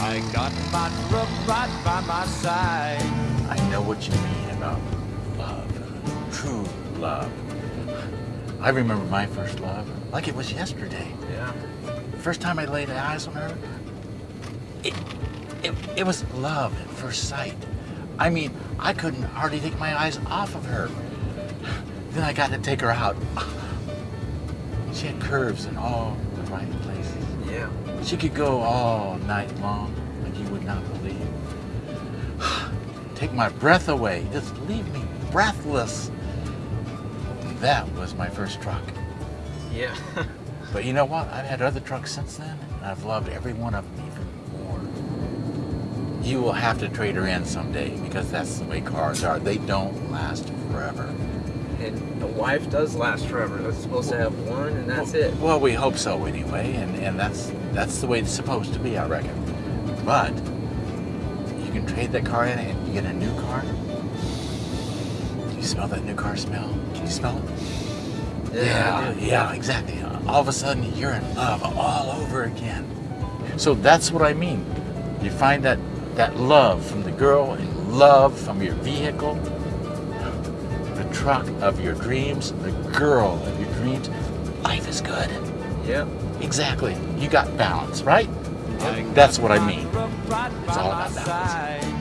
I got my truck right by my side. I know what you mean about love, true love. I remember my first love like it was yesterday. Yeah. First time I laid eyes on her, it, it, it was love at first sight. I mean, I couldn't hardly take my eyes off of her. Then I got to take her out. She had curves in all the right places. She could go all night long, like you would not believe. Take my breath away, just leave me breathless. That was my first truck. Yeah. But you know what? I've had other trucks since then, and I've loved every one of them even more. You will have to trade her in someday because that's the way cars are. They don't last forever. And a wife does last forever. That's supposed to have one, and that's it. Well, we hope so anyway, and, and that's that's the way it's supposed to be, I reckon. But you can trade that car in and you get a new car. Do you smell that new car smell? Can you smell it? Yeah, yeah, exactly. All of a sudden, you're in love all over again. So that's what I mean. You find that that love from the girl and love from your vehicle, truck of your dreams, the girl of your dreams. Life is good. Yeah. Exactly. You got balance, right? That's what I mean. It's all about balance.